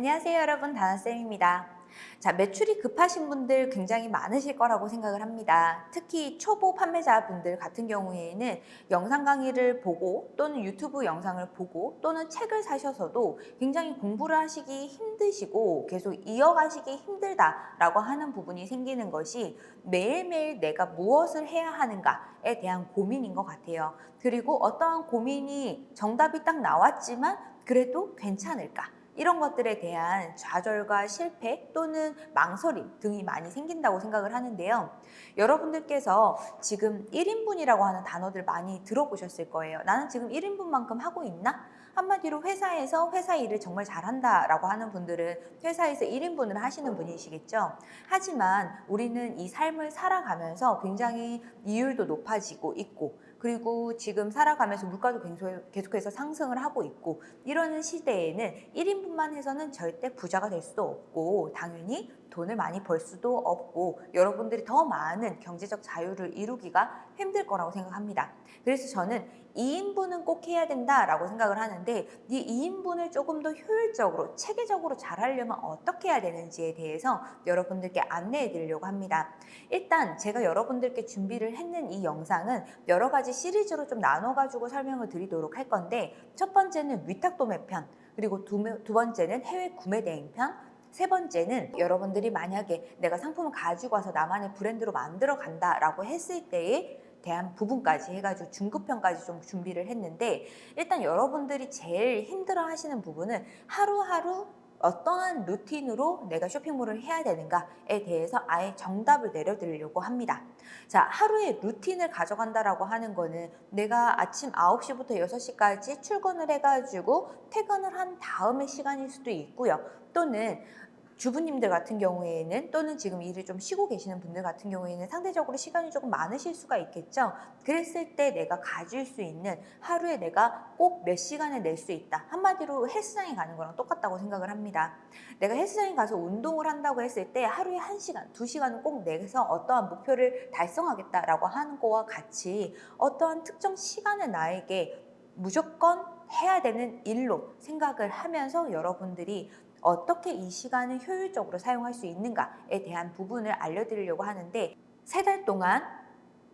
안녕하세요 여러분 다나쌤입니다. 자, 매출이 급하신 분들 굉장히 많으실 거라고 생각을 합니다. 특히 초보 판매자분들 같은 경우에는 영상 강의를 보고 또는 유튜브 영상을 보고 또는 책을 사셔서도 굉장히 공부를 하시기 힘드시고 계속 이어가시기 힘들다라고 하는 부분이 생기는 것이 매일매일 내가 무엇을 해야 하는가에 대한 고민인 것 같아요. 그리고 어떠한 고민이 정답이 딱 나왔지만 그래도 괜찮을까? 이런 것들에 대한 좌절과 실패 또는 망설임 등이 많이 생긴다고 생각을 하는데요. 여러분들께서 지금 1인분이라고 하는 단어들 많이 들어보셨을 거예요. 나는 지금 1인분만큼 하고 있나? 한마디로 회사에서 회사 일을 정말 잘한다 라고 하는 분들은 회사에서 1인분을 하시는 분이시겠죠. 하지만 우리는 이 삶을 살아가면서 굉장히 이율도 높아지고 있고 그리고 지금 살아가면서 물가도 계속해서 상승을 하고 있고 이러는 시대에는 1인분만 해서는 절대 부자가 될 수도 없고 당연히 돈을 많이 벌 수도 없고 여러분들이 더 많은 경제적 자유를 이루기가 힘들 거라고 생각합니다. 그래서 저는 2인분은 꼭 해야 된다라고 생각을 하는데 이 2인분을 조금 더 효율적으로 체계적으로 잘 하려면 어떻게 해야 되는지에 대해서 여러분들께 안내해 드리려고 합니다. 일단 제가 여러분들께 준비를 했는 이 영상은 여러 가지 시리즈로 좀 나눠 가지고 설명을 드리도록 할 건데 첫 번째는 위탁 도매 편 그리고 두, 두 번째는 해외 구매 대행 편, 세 번째는 여러분들이 만약에 내가 상품을 가지고 와서 나만의 브랜드로 만들어 간다라고 했을 때에 대한 부분까지 해가지고 중급편까지 좀 준비를 했는데 일단 여러분들이 제일 힘들어 하시는 부분은 하루하루 어떠한 루틴으로 내가 쇼핑몰을 해야 되는가에 대해서 아예 정답을 내려드리려고 합니다. 자, 하루의 루틴을 가져간다라고 하는 거는 내가 아침 9시부터 6시까지 출근을 해가지고 퇴근을 한 다음의 시간일 수도 있고요. 또는 주부님들 같은 경우에는 또는 지금 일을 좀 쉬고 계시는 분들 같은 경우에는 상대적으로 시간이 조금 많으실 수가 있겠죠. 그랬을 때 내가 가질 수 있는 하루에 내가 꼭 몇 시간을 낼 수 있다. 한마디로 헬스장에 가는 거랑 똑같다고 생각을 합니다. 내가 헬스장에 가서 운동을 한다고 했을 때 하루에 한시간두시간을꼭 내서 어떠한 목표를 달성하겠다라고 하는 거와 같이 어떠한 특정 시간을 나에게 무조건 해야 되는 일로 생각을 하면서 여러분들이 어떻게 이 시간을 효율적으로 사용할 수 있는가에 대한 부분을 알려드리려고 하는데 세 달 동안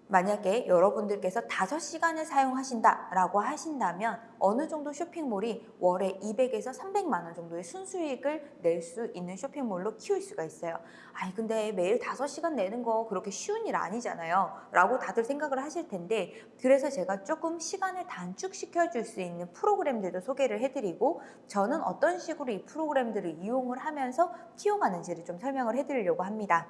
만약에 여러분들께서 5시간을 사용하신다라고 하신다면 어느 정도 쇼핑몰이 월에 200에서 300만 원 정도의 순수익을 낼 수 있는 쇼핑몰로 키울 수가 있어요. 아니 근데 매일 5시간 내는 거 그렇게 쉬운 일 아니잖아요. 라고 다들 생각을 하실 텐데 그래서 제가 조금 시간을 단축시켜 줄 수 있는 프로그램들도 소개를 해드리고 저는 어떤 식으로 이 프로그램들을 이용을 하면서 키워가는지를 좀 설명을 해드리려고 합니다.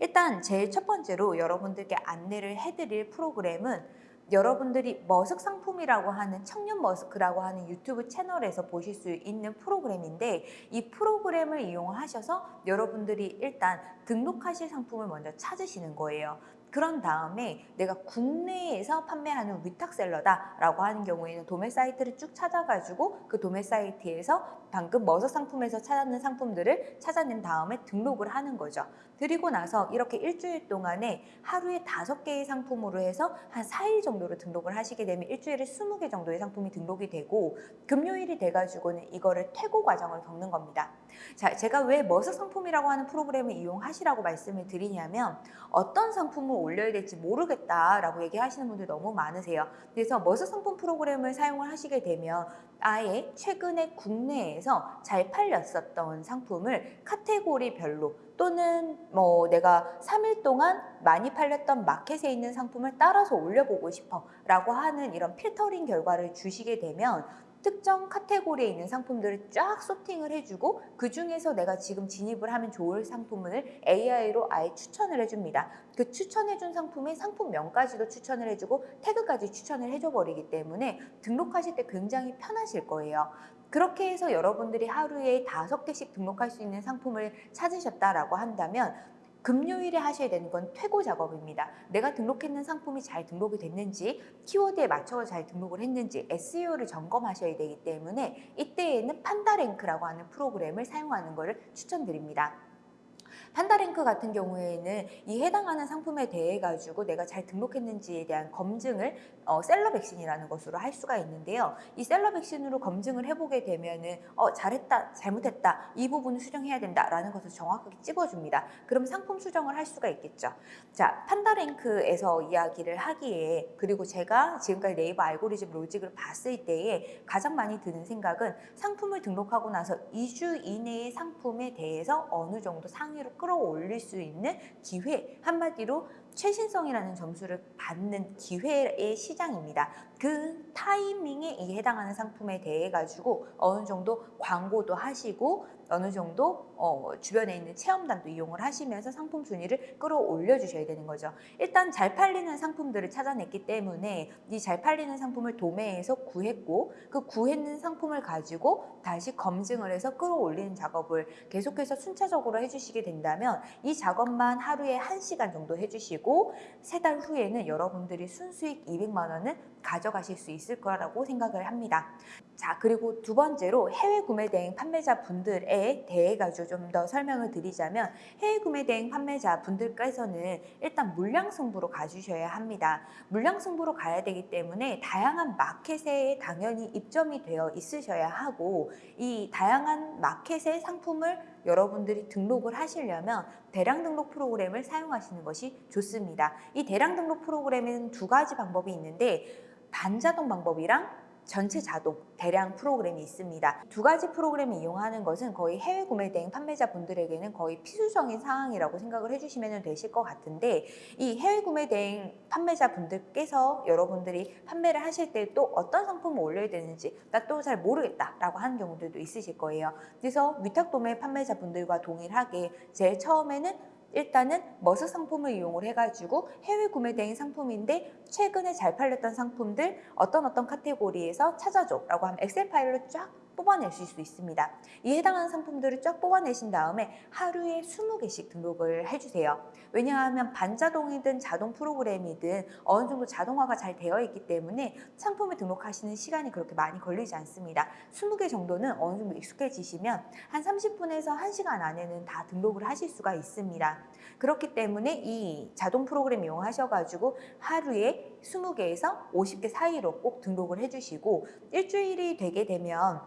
일단 제일 첫 번째로 여러분들께 안내를 해드릴 프로그램은 여러분들이 머스크 상품이라고 하는 청년 머스크라고 하는 유튜브 채널에서 보실 수 있는 프로그램인데 이 프로그램을 이용하셔서 여러분들이 일단 등록하실 상품을 먼저 찾으시는 거예요. 그런 다음에 내가 국내에서 판매하는 위탁셀러다라고 하는 경우에는 도매 사이트를 쭉 찾아가지고 그 도매 사이트에서 방금 머서 상품에서 찾았는 상품들을 찾아낸 다음에 등록을 하는 거죠. 그리고 나서 이렇게 일주일 동안에 하루에 다섯 개의 상품으로 해서 한 4일 정도로 등록을 하시게 되면 일주일에 20개 정도의 상품이 등록이 되고 금요일이 돼가지고는 이거를 퇴고 과정을 겪는 겁니다. 자, 제가 왜 머서 상품이라고 하는 프로그램을 이용하시라고 말씀을 드리냐면 어떤 상품을 올려야 될지 모르겠다라고 얘기하시는 분들 너무 많으세요. 그래서 머서 상품 프로그램을 사용을 하시게 되면 아예 최근에 국내에서 잘 팔렸었던 상품을 카테고리별로 또는 뭐 내가 3일 동안 많이 팔렸던 마켓에 있는 상품을 따라서 올려보고 싶어 라고 하는 이런 필터링 결과를 주시게 되면 특정 카테고리에 있는 상품들을 쫙 소팅을 해주고 그 중에서 내가 지금 진입을 하면 좋을 상품을 AI로 아예 추천을 해줍니다. 그 추천해준 상품의 상품명까지도 추천을 해주고 태그까지 추천을 해줘버리기 때문에 등록하실 때 굉장히 편하실 거예요. 그렇게 해서 여러분들이 하루에 다섯 개씩 등록할 수 있는 상품을 찾으셨다라고 한다면 금요일에 하셔야 되는 건 퇴고 작업입니다. 내가 등록했는 상품이 잘 등록이 됐는지 키워드에 맞춰서 잘 등록을 했는지 SEO를 점검하셔야 되기 때문에 이때에는 판다랭크라고 하는 프로그램을 사용하는 것을 추천드립니다. 판다랭크 같은 경우에는 이 해당하는 상품에 대해 가지고 내가 잘 등록했는지에 대한 검증을 어, 셀러 백신이라는 것으로 할 수가 있는데요. 이 셀러 백신으로 검증을 해보게 되면은 어, 잘했다, 잘못했다, 이 부분을 수정해야 된다라는 것을 정확하게 찍어줍니다. 그럼 상품 수정을 할 수가 있겠죠. 자, 판다랭크에서 이야기를 하기에 그리고 제가 지금까지 네이버 알고리즘 로직을 봤을 때에 가장 많이 드는 생각은 상품을 등록하고 나서 2주 이내의 상품에 대해서 어느 정도 상위로 끌 어올릴 수 있는 기회 한마디로 최신성이라는 점수를 받는 기회의 시장입니다. 그 타이밍에 이 해당하는 상품에 대해 가지고 어느 정도 광고도 하시고 어느 정도 어, 주변에 있는 체험단도 이용을 하시면서 상품 순위를 끌어올려 주셔야 되는 거죠. 일단 잘 팔리는 상품들을 찾아냈기 때문에 이 잘 팔리는 상품을 도매에서 구했고 그 구했는 상품을 가지고 다시 검증을 해서 끌어올리는 작업을 계속해서 순차적으로 해주시게 된다면 이 작업만 하루에 1시간 정도 해주시고 세 달 후에는 여러분들이 순수익 200만 원을 가져가실 수 있을 거라고 생각을 합니다. 자 그리고 두 번째로 해외 구매 대행 판매자 분들에 대해 가지고 좀 더 설명을 드리자면 해외 구매 대행 판매자 분들께서는 일단 물량 승부로 가주셔야 합니다. 물량 승부로 가야 되기 때문에 다양한 마켓에 당연히 입점이 되어 있으셔야 하고 이 다양한 마켓의 상품을 여러분들이 등록을 하시려면 대량 등록 프로그램을 사용하시는 것이 좋습니다. 이 대량 등록 프로그램에는 두 가지 방법이 있는데 반자동 방법이랑 전체 자동 대량 프로그램이 있습니다. 두 가지 프로그램을 이용하는 것은 거의 해외 구매 대행 판매자 분들에게는 거의 필수적인 상황이라고 생각을 해주시면 되실 것 같은데 이 해외 구매 대행 판매자 분들께서 여러분들이 판매를 하실 때 또 어떤 상품을 올려야 되는지 나 또 잘 모르겠다 라고 하는 경우들도 있으실 거예요. 그래서 위탁 도매 판매자 분들과 동일하게 제일 처음에는 일단은 머스 상품을 이용을 해가지고 해외 구매 대행 상품인데 최근에 잘 팔렸던 상품들 어떤 어떤 카테고리에서 찾아줘 라고 하면 엑셀 파일로 쫙 뽑아내실 수 있습니다. 이 해당하는 상품들을 쫙 뽑아내신 다음에 하루에 20개씩 등록을 해주세요. 왜냐하면 반자동이든 자동 프로그램이든 어느 정도 자동화가 잘 되어 있기 때문에 상품을 등록하시는 시간이 그렇게 많이 걸리지 않습니다. 20개 정도는 어느 정도 익숙해지시면 한 30분에서 1시간 안에는 다 등록을 하실 수가 있습니다. 그렇기 때문에 이 자동 프로그램 이용하셔가지고 하루에 20개에서 50개 사이로 꼭 등록을 해주시고 일주일이 되게 되면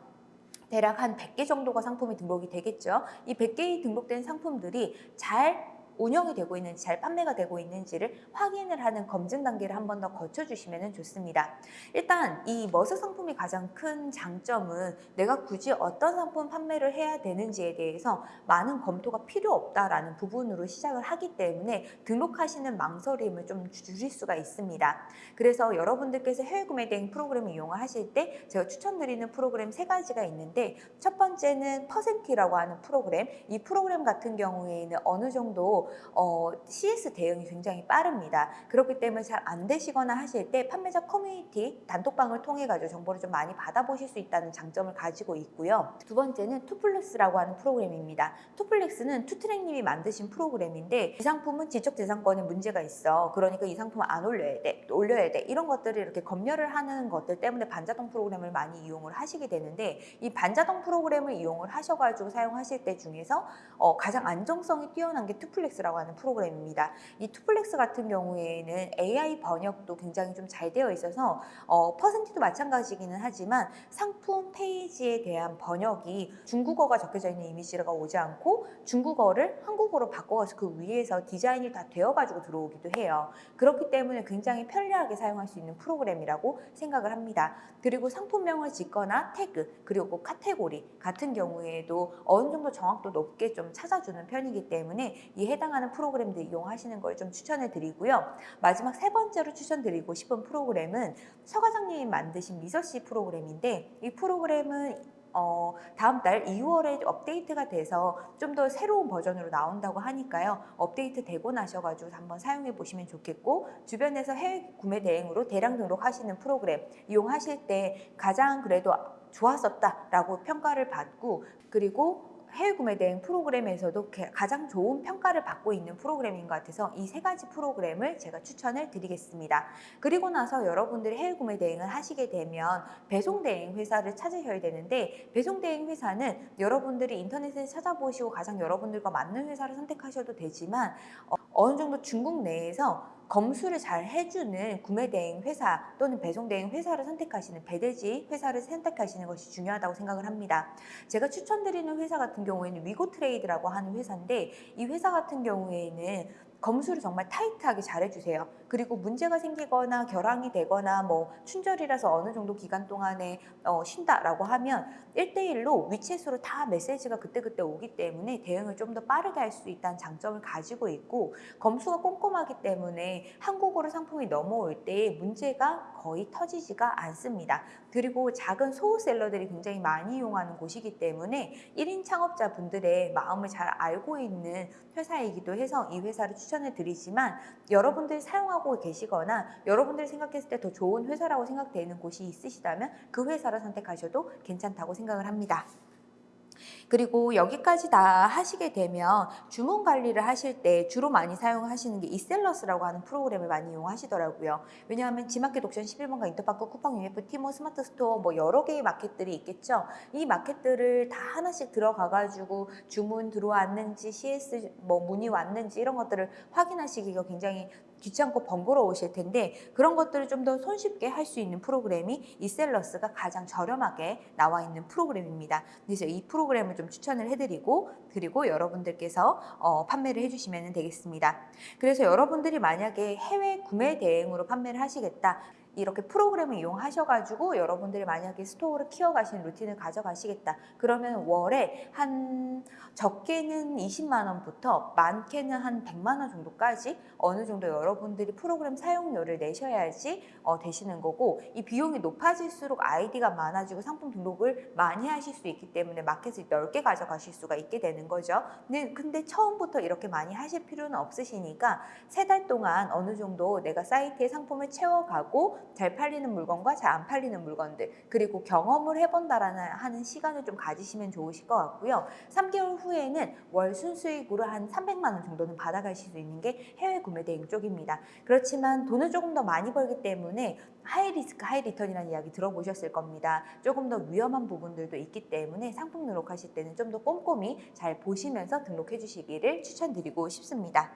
대략 한 100개 정도가 상품이 등록이 되겠죠. 이 100개의 등록된 상품들이 잘 운영이 되고 있는지 잘 판매가 되고 있는지를 확인을 하는 검증 단계를 한 번 더 거쳐주시면 좋습니다. 일단 이 머스 상품이 가장 큰 장점은 내가 굳이 어떤 상품 판매를 해야 되는지에 대해서 많은 검토가 필요 없다라는 부분으로 시작을 하기 때문에 등록하시는 망설임을 좀 줄일 수가 있습니다. 그래서 여러분들께서 해외 구매 대행 프로그램을 이용하실 때 제가 추천드리는 프로그램 세 가지가 있는데 첫 번째는 퍼센티라고 하는 프로그램 이 프로그램 같은 경우에는 어느 정도 어, CS 대응이 굉장히 빠릅니다. 그렇기 때문에 잘 안 되시거나 하실 때 판매자 커뮤니티 단톡방을 통해 가지고 정보를 좀 많이 받아보실 수 있다는 장점을 가지고 있고요. 두 번째는 투플렉스라고 하는 프로그램입니다. 투플렉스는 투트랙님이 만드신 프로그램인데 이 상품은 지적재산권에 문제가 있어. 그러니까 이 상품을 안 올려야 돼. 올려야 돼. 이런 것들을 이렇게 검열을 하는 것들 때문에 반자동 프로그램을 많이 이용을 하시게 되는데 이 반자동 프로그램을 이용을 하셔가지고 사용하실 때 중에서 어, 가장 안정성이 뛰어난 게 투플렉스 라고 하는 프로그램입니다. 이 투플렉스 같은 경우에는 AI 번역도 굉장히 좀 잘 되어 있어서 어, 퍼센티도 마찬가지기는 하지만 상품 페이지에 대한 번역이 중국어가 적혀져 있는 이미지가 오지 않고 중국어를 한국어로 바꿔서 그 위에서 디자인이 다 되어가지고 들어오기도 해요. 그렇기 때문에 굉장히 편리하게 사용할 수 있는 프로그램이라고 생각을 합니다. 그리고 상품명을 짓거나 태그 그리고 카테고리 같은 경우에도 어느 정도 정확도 높게 좀 찾아주는 편이기 때문에 이 해당 하는 프로그램들 이용하시는 걸 좀 추천해 드리고요. 마지막 세 번째로 추천드리고 싶은 프로그램은 서 과장님이 만드신 미서씨 프로그램인데 이 프로그램은 어, 다음 달 2월에 업데이트가 돼서 좀 더 새로운 버전으로 나온다고 하니까요. 업데이트 되고 나셔가지고 한번 사용해 보시면 좋겠고 주변에서 해외 구매 대행으로 대량 등록하시는 프로그램 이용하실 때 가장 그래도 좋았었다라고 평가를 받고 그리고 해외 구매 대행 프로그램에서도 게- 가장 좋은 평가를 받고 있는 프로그램인 것 같아서 이 세 가지 프로그램을 제가 추천을 드리겠습니다. 그리고 나서 여러분들이 해외 구매 대행을 하시게 되면 배송 대행 회사를 찾으셔야 되는데 배송 대행 회사는 여러분들이 인터넷에 찾아보시고 가장 여러분들과 맞는 회사를 선택하셔도 되지만 어, 어느 정도 중국 내에서 검수를 잘 해주는 구매 대행 회사 또는 배송 대행 회사를 선택하시는 배대지 회사를 선택하시는 것이 중요하다고 생각을 합니다. 제가 추천드리는 회사 같은 경우에는 위고 트레이드라고 하는 회사인데 이 회사 같은 경우에는 검수를 정말 타이트하게 잘해주세요. 그리고 문제가 생기거나 결항이 되거나 뭐 춘절이라서 어느 정도 기간 동안에 어, 쉰다라고 하면 1대1로 위챗으로 다 메시지가 그때그때 오기 때문에 대응을 좀 더 빠르게 할 수 있다는 장점을 가지고 있고 검수가 꼼꼼하기 때문에 한국어로 상품이 넘어올 때 문제가 거의 터지지가 않습니다. 그리고 작은 소우셀러들이 굉장히 많이 이용하는 곳이기 때문에 1인 창업자분들의 마음을 잘 알고 있는 회사이기도 해서 이 회사를 추천을 드리지만 여러분들이 사용하고 계시거나 여러분들이 생각했을 때 더 좋은 회사라고 생각되는 곳이 있으시다면 그 회사를 선택하셔도 괜찮다고 생각을 합니다. 그리고 여기까지 다 하시게 되면 주문 관리를 하실 때 주로 많이 사용하시는 게 이셀러스라고 하는 프로그램을 많이 이용하시더라고요. 왜냐하면 지마켓 옥션 11번가 인터파크 쿠팡 위메프 티몬 스마트 스토어 뭐 여러 개의 마켓들이 있겠죠. 이 마켓들을 다 하나씩 들어가가지고 주문 들어왔는지 CS 뭐 문의 왔는지 이런 것들을 확인하시기가 굉장히 귀찮고 번거로우실 텐데 그런 것들을 좀 더 손쉽게 할 수 있는 프로그램이 이셀러스가 가장 저렴하게 나와 있는 프로그램입니다. 그래서 이 프로그램을 좀 추천을 해드리고 그리고 여러분들께서 어, 판매를 해주시면 되겠습니다. 그래서 여러분들이 만약에 해외 구매 대행으로 판매를 하시겠다. 이렇게 프로그램을 이용하셔가지고 여러분들이 만약에 스토어를 키워가시는 루틴을 가져가시겠다. 그러면 월에 한 적게는 20만 원부터 많게는 한 100만 원 정도까지 어느 정도 여러분들이 프로그램 사용료를 내셔야지 어, 되시는 거고 이 비용이 높아질수록 아이디가 많아지고 상품 등록을 많이 하실 수 있기 때문에 마켓을 넓게 가져가실 수가 있게 되는 거죠. 근데, 근데 처음부터 이렇게 많이 하실 필요는 없으시니까 세 달 동안 어느 정도 내가 사이트에 상품을 채워가고 잘 팔리는 물건과 잘 안 팔리는 물건들 그리고 경험을 해본다라는 하는 시간을 좀 가지시면 좋으실 것 같고요. 3개월 후에는 월 순수익으로 한 300만 원 정도는 받아가실 수 있는 게 해외 구매 대행 쪽입니다. 그렇지만 돈을 조금 더 많이 벌기 때문에 high risk high return이라는 이야기 들어보셨을 겁니다. 조금 더 위험한 부분들도 있기 때문에 상품 등록하실 때는 좀 더 꼼꼼히 잘 보시면서 등록해 주시기를 추천드리고 싶습니다.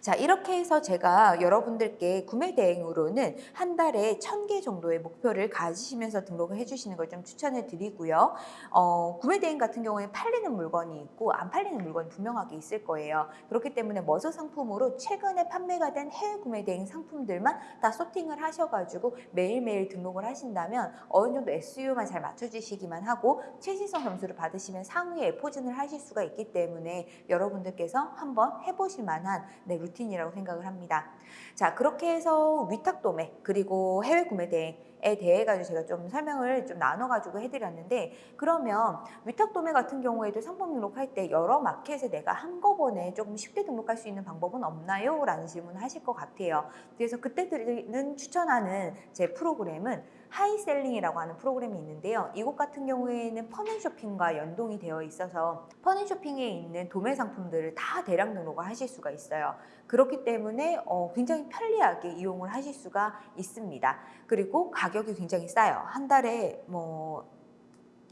자 이렇게 해서 제가 여러분들께 구매 대행으로는 한 달에 천 개 정도의 목표를 가지시면서 등록을 해주시는 걸 좀 추천을 드리고요. 어, 구매 대행 같은 경우에 팔리는 물건이 있고 안 팔리는 물건이 분명하게 있을 거예요. 그렇기 때문에 머저 상품으로 최근에 판매가 된 해외 구매 대행 상품들만 다 소팅을 하셔가지고 매일매일 등록을 하신다면 어느 정도 SU만 잘 맞춰주시기만 하고 최신성 점수를 받으시면 상위에 포진을 하실 수가 있기 때문에 여러분들께서 한번 해보실 만한 네, 루틴이라고 생각을 합니다. 자 그렇게 해서 위탁 도매 그리고 해외 구매 대행 에 대해 가지고 제가 좀 설명을 좀 나눠 가지고 해드렸는데 그러면 위탁 도매 같은 경우에도 상품 등록할 때 여러 마켓에 내가 한꺼번에 조금 쉽게 등록할 수 있는 방법은 없나요? 라는 질문을 하실 것 같아요. 그래서 그때 드리는 추천하는 제 프로그램은 하이셀링이라고 하는 프로그램이 있는데요. 이곳 같은 경우에는 펀앤쇼핑과 연동이 되어 있어서 펀앤쇼핑에 있는 도매 상품들을 다 대량 등록을 하실 수가 있어요. 그렇기 때문에 어, 굉장히 편리하게 이용을 하실 수가 있습니다. 그리고 가격이 굉장히 싸요. 한 달에 뭐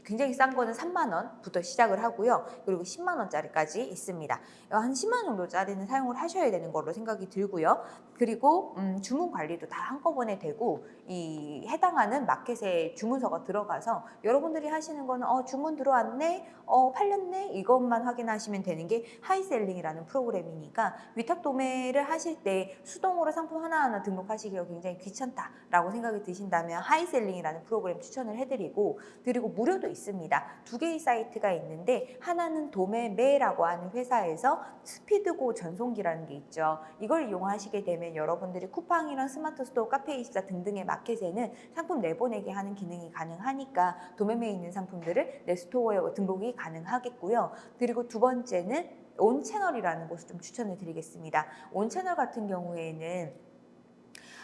굉장히 싼 거는 3만 원부터 시작을 하고요. 그리고 10만 원짜리까지 있습니다. 한 10만 원 정도짜리는 사용을 하셔야 되는 걸로 생각이 들고요. 그리고 음, 주문 관리도 다 한꺼번에 되고 이 해당하는 마켓에 주문서가 들어가서 여러분들이 하시는 거는 어, 주문 들어왔네, 어, 팔렸네 이것만 확인하시면 되는 게 하이셀링이라는 프로그램이니까 위탁 도매를 하실 때 수동으로 상품 하나하나 등록하시기가 굉장히 귀찮다라고 생각이 드신다면 하이셀링이라는 프로그램 추천을 해드리고 그리고 무료도 있 습니다. 두 개의 사이트가 있는데 하나는 도매매라고 하는 회사에서 스피드고 전송기라는 게 있죠. 이걸 이용하시게 되면 여러분들이 쿠팡이랑 스마트 스토어, 카페24 등등의 마켓에는 상품 내보내기 하는 기능이 가능하니까 도매매에 있는 상품들을 내 store에 등록이 가능하겠고요. 그리고 두 번째는 온 채널이라는 곳을 좀 추천을 드리겠습니다. 온 채널 같은 경우에는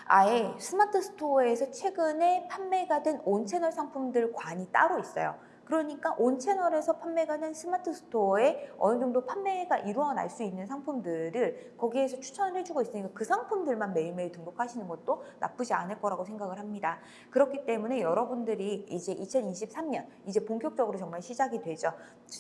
아예 스마트 스토어에서 최근에 판매가 된 온채널 상품들 관이 따로 있어요. 그러니까 온 채널에서 판매가 된 스마트 스토어에 어느 정도 판매가 일어날 수 있는 상품들을 거기에서 추천을 해주고 있으니까 그 상품들만 매일매일 등록하시는 것도 나쁘지 않을 거라고 생각을 합니다. 그렇기 때문에 여러분들이 이제 2023년 이제 본격적으로 정말 시작이 되죠.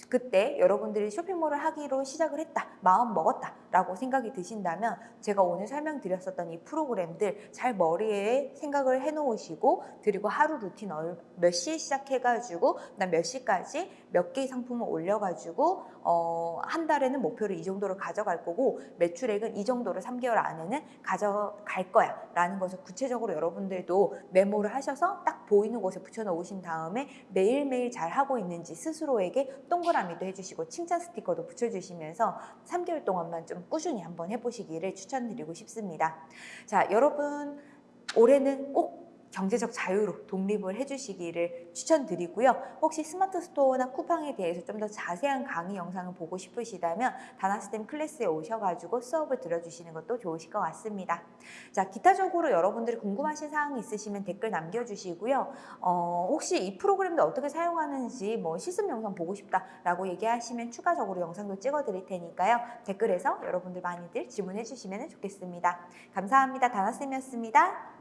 그때 여러분들이 쇼핑몰을 하기로 시작을 했다, 마음 먹었다 라고 생각이 드신다면 제가 오늘 설명드렸었던 이 프로그램들 잘 머리에 생각을 해놓으시고 그리고 하루 루틴 얼- 몇 시에 시작해가지고 난몇 시까지 몇 개의 상품을 올려가지고 어, 한 달에는 목표를 이 정도를 가져갈 거고 매출액은 이 정도를 3개월 안에는 가져갈 거야 라는 것을 구체적으로 여러분들도 메모를 하셔서 딱 보이는 곳에 붙여놓으신 다음에 매일매일 잘 하고 있는지 스스로에게 동그라미도 해주시고 칭찬 스티커도 붙여주시면서 3개월 동안만 좀 꾸준히 한번 해보시기를 추천드리고 싶습니다. 자, 여러분 올해는 꼭 경제적 자유로 독립을 해주시기를 추천드리고요. 혹시 스마트 스토어나 쿠팡에 대해서 좀 더 자세한 강의 영상을 보고 싶으시다면 다나스템 클래스에 오셔가지고 수업을 들어주시는 것도 좋으실 것 같습니다. 자, 기타적으로 여러분들이 궁금하신 사항이 있으시면 댓글 남겨주시고요. 어, 혹시 이 프로그램도 어떻게 사용하는지 뭐 실습 영상 보고 싶다라고 얘기하시면 추가적으로 영상도 찍어드릴 테니까요. 댓글에서 여러분들 많이들 질문해 주시면 좋겠습니다. 감사합니다. 다나쌤이었습니다.